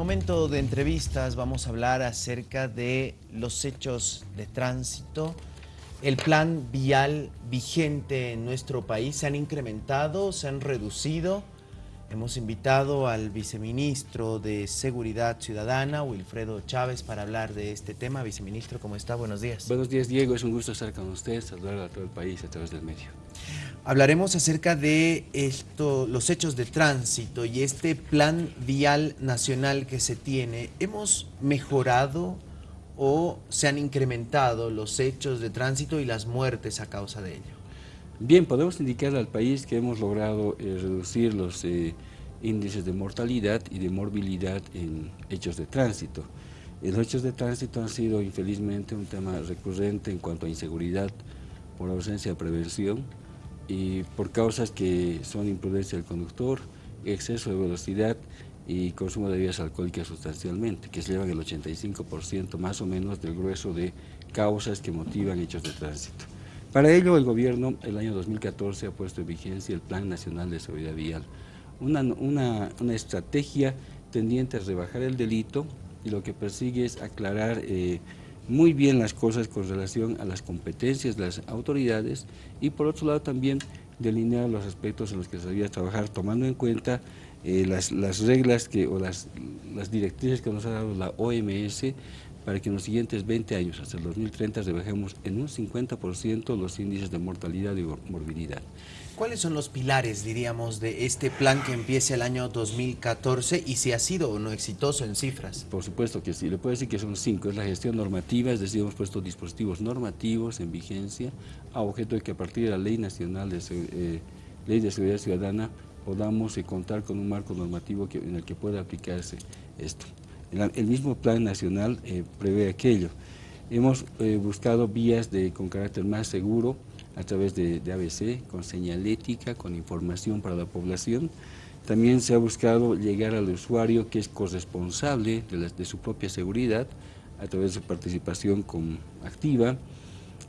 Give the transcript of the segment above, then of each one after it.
Momento de entrevistas, vamos a hablar acerca de los hechos de tránsito. El plan vial vigente en nuestro país se han incrementado, se han reducido. Hemos invitado al viceministro de Seguridad Ciudadana, Wilfredo Chávez, para hablar de este tema. Viceministro, ¿cómo está? Buenos días. Buenos días, Diego. Es un gusto estar con usted, saludar a todo el país a través del medio. Hablaremos acerca de esto, los hechos de tránsito y este plan vial nacional que se tiene. ¿Hemos mejorado o se han incrementado los hechos de tránsito y las muertes a causa de ello? Bien, podemos indicar al país que hemos logrado eh, reducir los eh, índices de mortalidad y de morbilidad en hechos de tránsito. Los hechos de tránsito han sido infelizmente un tema recurrente en cuanto a inseguridad por ausencia de prevención y por causas que son imprudencia del conductor, exceso de velocidad y consumo de bebidas alcohólicas sustancialmente, que se llevan el 85% más o menos del grueso de causas que motivan hechos de tránsito. Para ello, el gobierno, el año 2014, ha puesto en vigencia el Plan Nacional de Seguridad Vial, una, una, una estrategia tendiente a rebajar el delito y lo que persigue es aclarar eh, muy bien las cosas con relación a las competencias de las autoridades y por otro lado también delinear los aspectos en los que se debía trabajar tomando en cuenta eh, las, las, reglas que, o las, las directrices que nos ha dado la OMS para que en los siguientes 20 años, hasta el 2030, rebajemos en un 50% los índices de mortalidad y morbilidad. ¿Cuáles son los pilares, diríamos, de este plan que empieza el año 2014 y si ha sido o no exitoso en cifras? Por supuesto que sí, le puedo decir que son cinco. Es la gestión normativa, es decir, hemos puesto dispositivos normativos en vigencia a objeto de que a partir de la Ley Nacional de, eh, Ley de Seguridad Ciudadana podamos eh, contar con un marco normativo en el que pueda aplicarse esto. El, mismo plan nacional eh, prevé aquello. Hemos buscado vías de, con carácter más seguro a través de, ABC, con señalética, con información para la población. También se ha buscado llegar al usuario que es corresponsable de, su propia seguridad a través de su participación con, activa,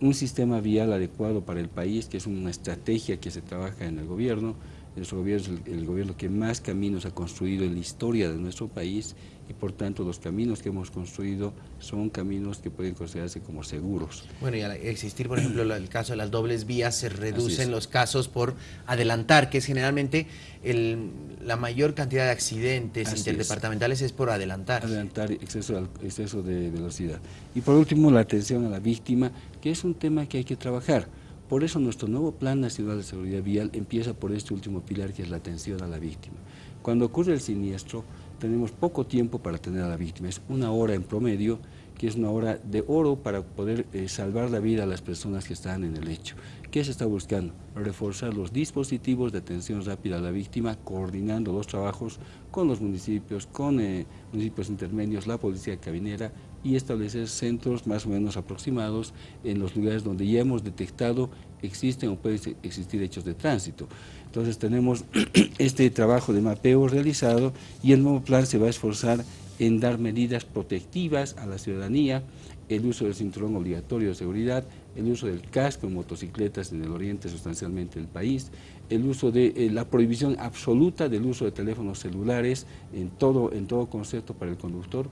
un sistema vial adecuado para el país, que es una estrategia que se trabaja en el gobierno, nuestro gobierno es el, gobierno que más caminos ha construido en la historia de nuestro país y por tanto los caminos que hemos construido son caminos que pueden considerarse como seguros. Bueno, y al existir, por ejemplo, el caso de las dobles vías, se reducen los casos por adelantar, que es generalmente el, la mayor cantidad de accidentes interdepartamentales es. por adelantar. Adelantar, exceso, exceso de velocidad. Y por último, la atención a la víctima, que es un tema que hay que trabajar por eso nuestro nuevo Plan Nacional de Seguridad Vial empieza por este último pilar que es la atención a la víctima. Cuando ocurre el siniestro tenemos poco tiempo para atender a la víctima, es una hora en promedio que es una hora de oro para poder eh, salvar la vida a las personas que están en el hecho. ¿Qué se está buscando? Reforzar los dispositivos de atención rápida a la víctima, coordinando los trabajos con los municipios, con eh, municipios intermedios, la policía cabinera y establecer centros más o menos aproximados en los lugares donde ya hemos detectado existen o pueden existir hechos de tránsito. Entonces tenemos este trabajo de mapeo realizado y el nuevo plan se va a esforzar en dar medidas protectivas a la ciudadanía, el uso del cinturón obligatorio de seguridad, el uso del casco en motocicletas en el oriente sustancialmente del país, el uso de eh, la prohibición absoluta del uso de teléfonos celulares en todo, en todo concepto para el conductor,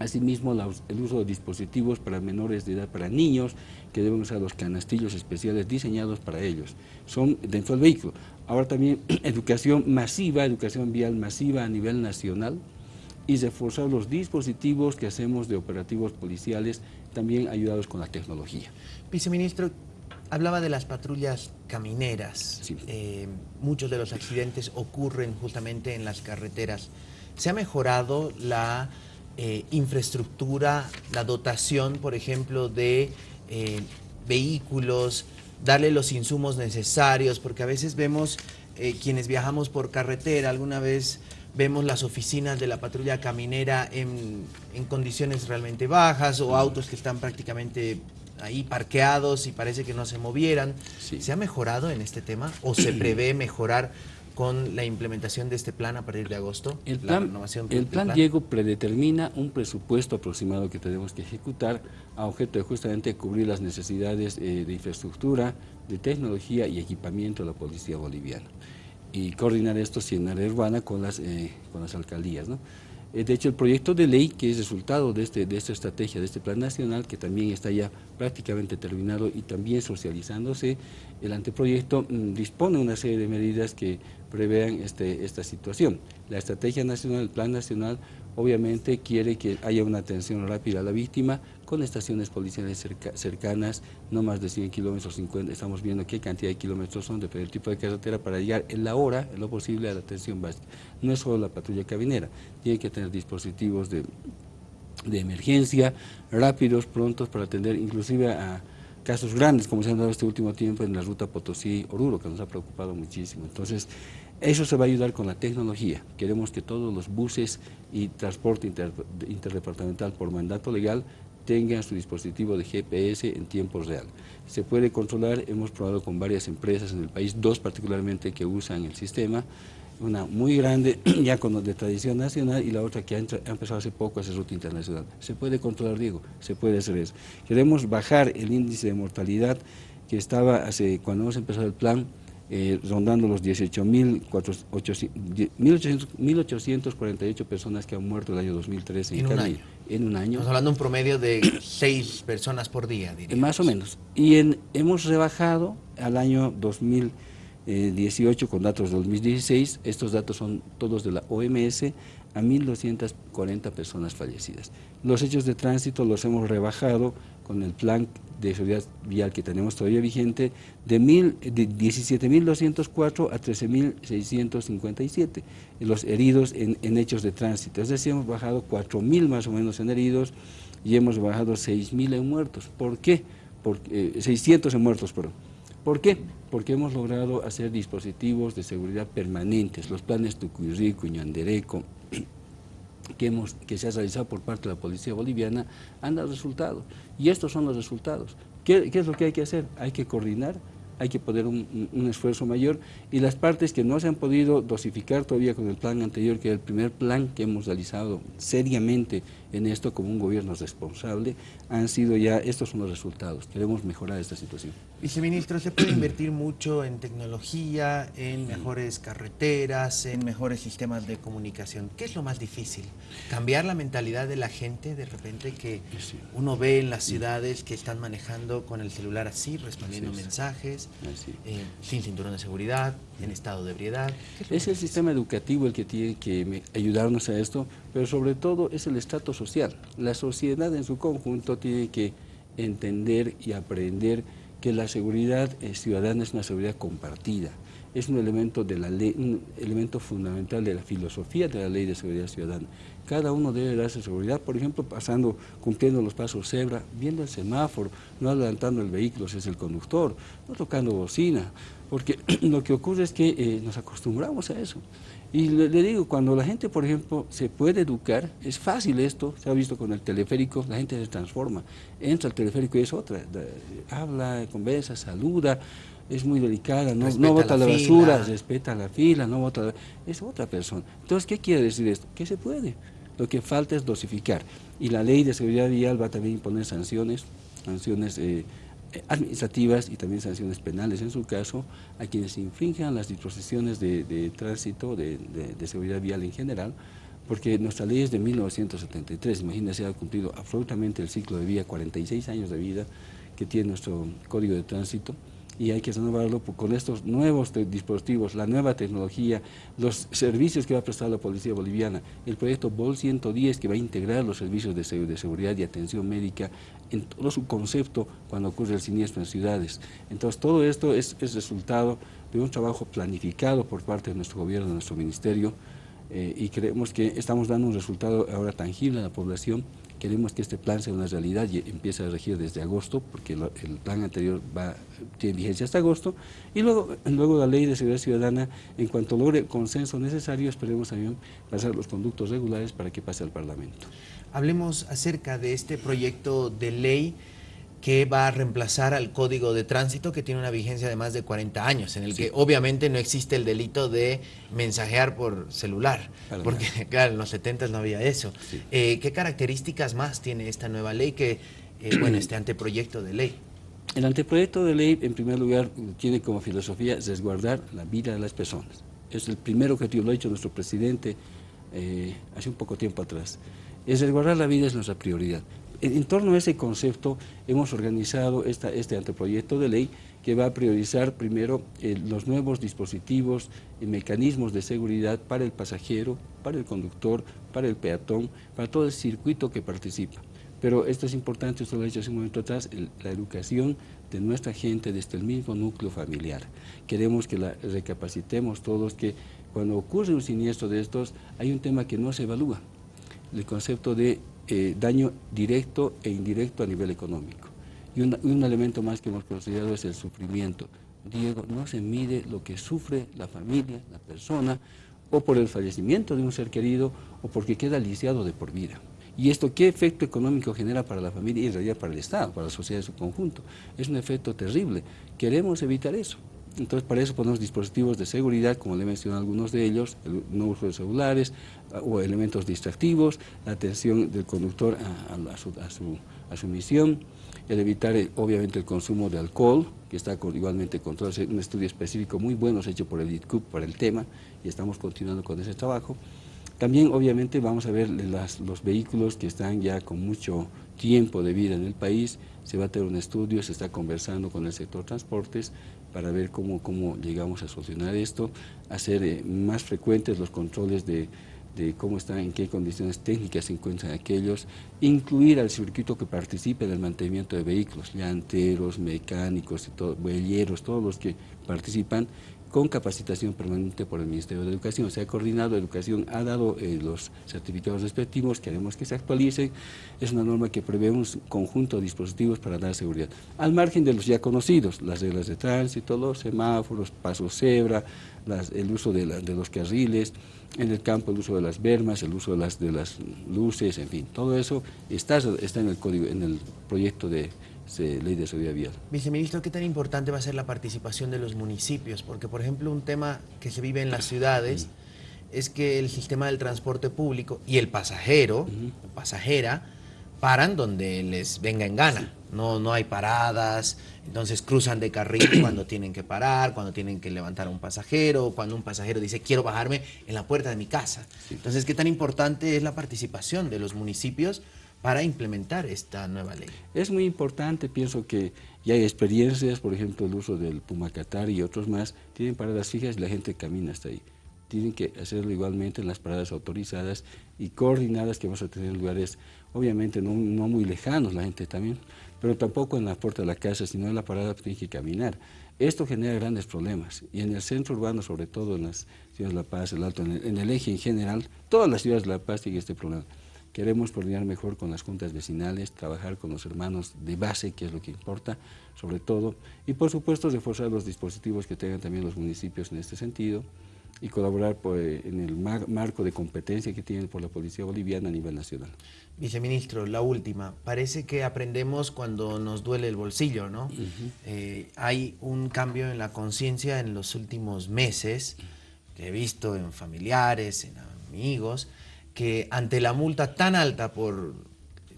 Asimismo, el uso de dispositivos para menores de edad, para niños, que deben usar los canastillos especiales diseñados para ellos. Son dentro del vehículo. Ahora también educación masiva, educación vial masiva a nivel nacional, y reforzar los dispositivos que hacemos de operativos policiales, también ayudados con la tecnología. Viceministro, hablaba de las patrullas camineras. Eh, muchos de los accidentes ocurren justamente en las carreteras. ¿Se ha mejorado la eh, infraestructura, la dotación, por ejemplo, de eh, vehículos, darle los insumos necesarios? Porque a veces vemos quienes viajamos por carretera, alguna vez vemos las oficinas de la patrulla caminera en, condiciones realmente bajas o autos que están prácticamente ahí parqueados y parece que no se movieran. ¿Se ha mejorado en este tema o se prevé mejorar con la implementación de este plan a partir de agosto? El plan, el plan, Diego predetermina un presupuesto aproximado que tenemos que ejecutar a objeto de justamente cubrir las necesidades eh, de infraestructura, de tecnología y equipamiento de la policía boliviana y coordinar esto en área urbana con las, eh, con las alcaldías. Eh, de hecho, el proyecto de ley, que es resultado de, este, de esta estrategia, de este plan nacional, que también está ya prácticamente terminado y también socializándose, el anteproyecto mm, dispone una serie de medidas que prevean este, esta situación. La estrategia nacional, el plan nacional, obviamente quiere que haya una atención rápida a la víctima con estaciones policiales cercanas, no más de 100 kilómetros, 50, estamos viendo qué cantidad de kilómetros son, depende del tipo de carretera, para llegar en la hora, en lo posible, a la atención básica. No es solo la patrulla cabinera, tiene que tener dispositivos de, de emergencia, rápidos, prontos, para atender inclusive a casos grandes, como se han dado este último tiempo en la ruta Potosí-Oruro, que nos ha preocupado muchísimo. Entonces, eso se va a ayudar con la tecnología. Queremos que todos los buses y transporte interdepartamental por mandato legal tengan su dispositivo de GPS en tiempo real. Se puede controlar, hemos probado con varias empresas en el país, dos particularmente que usan el sistema, una muy grande, ya con de tradición nacional, y la otra que ha, empezado hace poco a hacer ruta internacional. Se puede controlar, Diego, se puede hacer eso. Queremos bajar el índice de mortalidad que estaba hace, cuando hemos empezado el plan, eh, rondando los 18.848 personas que han muerto el año 2013 en, un año. En un año. Estamos hablando de un promedio de 6 personas por día, diría. Más o menos. Y en, hemos rebajado al año 2018 con datos de 2016, estos datos son todos de la OMS, a 1.240 personas fallecidas. Los hechos de tránsito los hemos rebajado con el plan de seguridad vial que tenemos todavía vigente de, de 17.204 a 13.657 los heridos en, hechos de tránsito. Es decir, hemos bajado 4.000 más o menos en heridos y hemos bajado 6.000 en muertos. ¿Por qué? Porque, 600 en muertos, perdón. ¿Por qué? Porque hemos logrado hacer dispositivos de seguridad permanentes, los planes Tucuyrico, Ñandereco, que, hemos, que se ha realizado por parte de la Policía Boliviana han dado resultados. Y estos son los resultados. ¿Qué, ¿Qué, es lo que hay que hacer? Hay que coordinar, hay que poner un, un, esfuerzo mayor y las partes que no se han podido dosificar todavía con el plan anterior, que es el primer plan que hemos realizado seriamente en esto como un gobierno responsable, han sido ya, estos son los resultados. Queremos mejorar esta situación. Viceministro, ¿se puede invertir mucho en tecnología, en mejores carreteras, en mejores sistemas de comunicación? ¿Qué es lo más difícil? ¿Cambiar la mentalidad de la gente de repente que uno ve en las ciudades que están manejando con el celular así, respondiendo mensajes, eh, sin cinturón de seguridad, en estado de ebriedad? Es, es el sistema educativo el que tiene que ayudarnos a esto, pero sobre todo es el estrato social. La sociedad en su conjunto tiene que entender y aprender que la seguridad ciudadana es una seguridad compartida, es un elemento, de la ley, un elemento fundamental de la filosofía de la ley de seguridad ciudadana. Cada uno debe darse seguridad, por ejemplo, pasando, cumpliendo los pasos cebra, viendo el semáforo, no adelantando el vehículo si es el conductor, no tocando bocina, porque lo que ocurre es que eh, nos acostumbramos a eso. Y le, digo, cuando la gente, por ejemplo, se puede educar, es fácil esto, se ha visto con el teleférico, la gente se transforma, entra al teleférico y es otra, habla, conversa, saluda, es muy delicada, no, no bota la, basura, respeta la fila, no bota es otra persona. Entonces, ¿qué quiere decir esto? Que se puede, lo que falta es dosificar. Y la ley de seguridad vial va a también imponer sanciones, sanciones eh, administrativas y también sanciones penales. En su caso a quienes infrinjan las disposiciones de, tránsito, de, seguridad vial en general, porque nuestra ley es de 1973, imagínense, ha cumplido absolutamente el ciclo de vida, 46 años de vida que tiene nuestro código de tránsito, y hay que renovarlo con estos nuevos dispositivos, la nueva tecnología, los servicios que va a prestar la Policía Boliviana, el proyecto BOL 110 que va a integrar los servicios de seguridad y atención médica en todo su concepto cuando ocurre el siniestro en ciudades. Entonces todo esto es, es resultado de un trabajo planificado por parte de nuestro gobierno, de nuestro ministerio, eh, y creemos que estamos dando un resultado ahora tangible a la población. Queremos que este plan sea una realidad y empiece a regir desde agosto, porque el plan anterior va, tiene vigencia hasta agosto, y luego, luego la ley de seguridad ciudadana, en cuanto logre el consenso necesario, esperemos también pasar los conductos regulares para que pase al Parlamento. Hablemos acerca de este proyecto de ley que va a reemplazar al Código de Tránsito que tiene una vigencia de más de 40 años, en el que obviamente no existe el delito de mensajear por celular, porque claro, en los 70 no había eso. Eh, ¿Qué características más tiene esta nueva ley que, eh, bueno, este anteproyecto de ley? El anteproyecto de ley, en primer lugar, tiene como filosofía resguardar la vida de las personas. Es el primer objetivo, lo ha dicho nuestro presidente eh, hace un poco tiempo atrás. Es resguardar la vida es nuestra prioridad. En, torno a ese concepto hemos organizado este anteproyecto de ley que va a priorizar primero eh, los nuevos dispositivos y mecanismos de seguridad para el pasajero, para el conductor, para el peatón, para todo el circuito que participa. Pero esto es importante, esto lo he dicho hace un momento atrás, la educación de nuestra gente desde el mismo núcleo familiar. Queremos que la recapacitemos todos, que cuando ocurre un siniestro de estos, hay un tema que no se evalúa, el concepto de eh, daño directo e indirecto a nivel económico. Y un, elemento más que hemos considerado es el sufrimiento. Diego, no se mide lo que sufre la familia, la persona, o por el fallecimiento de un ser querido, o porque queda lisiado de por vida. ¿Y esto qué efecto económico genera para la familia y en realidad para el Estado, para la sociedad en su conjunto? Es un efecto terrible. Queremos evitar eso. Entonces, para eso ponemos dispositivos de seguridad, como le mencioné algunos de ellos, el no uso de celulares ah, o elementos distractivos, la atención del conductor a, su, a su, misión, el evitar eh, obviamente el consumo de alcohol, que está igualmente controlado, un estudio específico muy bueno hecho por el ITCUP para el tema y estamos continuando con ese trabajo. También obviamente vamos a ver los vehículos que están ya con mucho tiempo de vida en el país, se va a tener un estudio, se está conversando con el sector transportes para ver cómo, cómo llegamos a solucionar esto, hacer eh, más frecuentes los controles de, de cómo están, en qué condiciones técnicas se encuentran aquellos, incluir al circuito que participe en el mantenimiento de vehículos, llanteros, mecánicos, y todo, todos los que participan, con capacitación permanente por el Ministerio de Educación. Se ha coordinado, Educación ha dado eh, los certificados respectivos, queremos que se actualicen. Es una norma que prevé un conjunto de dispositivos para dar seguridad. Al margen de los ya conocidos, las reglas de tránsito, los semáforos, pasos cebra, el uso de, de, los carriles, en el campo el uso de las bermas, el uso de las, de las luces, en fin, todo eso está, está en el código, en el proyecto de ley de seguridad vial. Viceministro, ¿qué tan importante va a ser la participación de los municipios? Porque, por ejemplo, un tema que se vive en las ciudades es que el sistema del transporte público y el pasajero o pasajera paran donde les venga en gana. No, no hay paradas, entonces cruzan de carril cuando tienen que parar, cuando tienen que levantar a un pasajero, cuando un pasajero dice quiero bajarme en la puerta de mi casa. Entonces, ¿qué tan importante es la participación de los municipios para implementar esta nueva ley? Es muy importante, pienso que ya hay experiencias, por ejemplo, el uso del Pumacatar y otros más, tienen paradas fijas y la gente camina hasta ahí. Tienen que hacerlo igualmente en las paradas autorizadas y coordinadas que vamos a tener en lugares, obviamente no, muy lejanos la gente también, pero tampoco en la puerta de la casa, sino en la parada tienen que caminar. Esto genera grandes problemas y en el centro urbano, sobre todo en las ciudades de La Paz, el Alto, en el, en el eje en general, todas las ciudades de La Paz tienen este problema. Queremos coordinar mejor con las juntas vecinales, trabajar con los hermanos de base, que es lo que importa, sobre todo, y por supuesto reforzar los dispositivos que tengan también los municipios en este sentido y colaborar pues, en el marco de competencia que tienen por la Policía Boliviana a nivel nacional. Viceministro, la última. Parece que aprendemos cuando nos duele el bolsillo, ¿no? Eh, hay un cambio en la conciencia en los últimos meses, que he visto en familiares, en amigos, que ante la multa tan alta por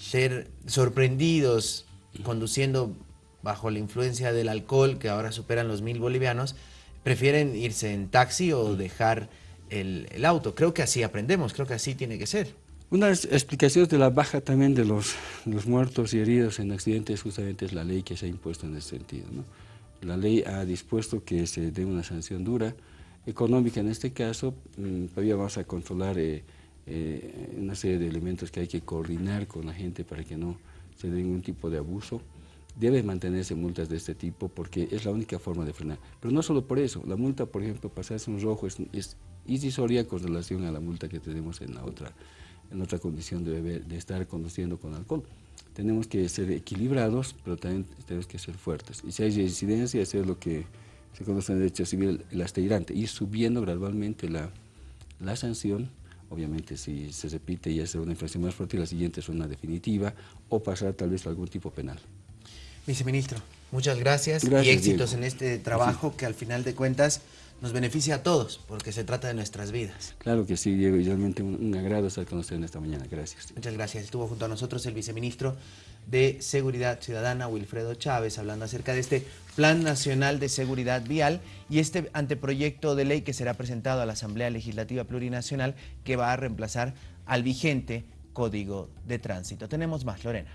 ser sorprendidos conduciendo bajo la influencia del alcohol, que ahora superan los mil bolivianos, prefieren irse en taxi o dejar el, auto. Creo que así aprendemos, creo que así tiene que ser. Una explicación de la baja también de los, los muertos y heridos en accidentes justamente es la ley que se ha impuesto en ese sentido. La ley ha dispuesto que se dé una sanción dura, económica en este caso, mm, todavía vamos a controlar... Eh, eh, una serie de elementos que hay que coordinar con la gente para que no se dé ningún tipo de abuso. Debe mantenerse multas de este tipo porque es la única forma de frenar. Pero no solo por eso, la multa, por ejemplo, pasarse un rojo es, es irrisoria con relación a la multa que tenemos en la otra, en otra condición de, de estar conduciendo con alcohol. Tenemos que ser equilibrados, pero también tenemos que ser fuertes. Y si hay residencia, hacer lo que se conoce en derecho civil, el asteirante, ir subiendo gradualmente la, la sanción obviamente si se repite y es una infracción más fuerte, la siguiente es una definitiva o pasar tal vez a algún tipo penal. Viceministro, muchas gracias, y éxitos en este trabajo que al final de cuentas nos beneficia a todos, porque se trata de nuestras vidas. Claro que sí, Diego, y realmente un, agrado estar con usted en esta mañana. Gracias. Muchas gracias. Estuvo junto a nosotros el viceministro de Seguridad Ciudadana, Wilfredo Chávez, hablando acerca de este Plan Nacional de Seguridad Vial y este anteproyecto de ley que será presentado a la Asamblea Legislativa Plurinacional que va a reemplazar al vigente Código de Tránsito. Tenemos más, Lorena.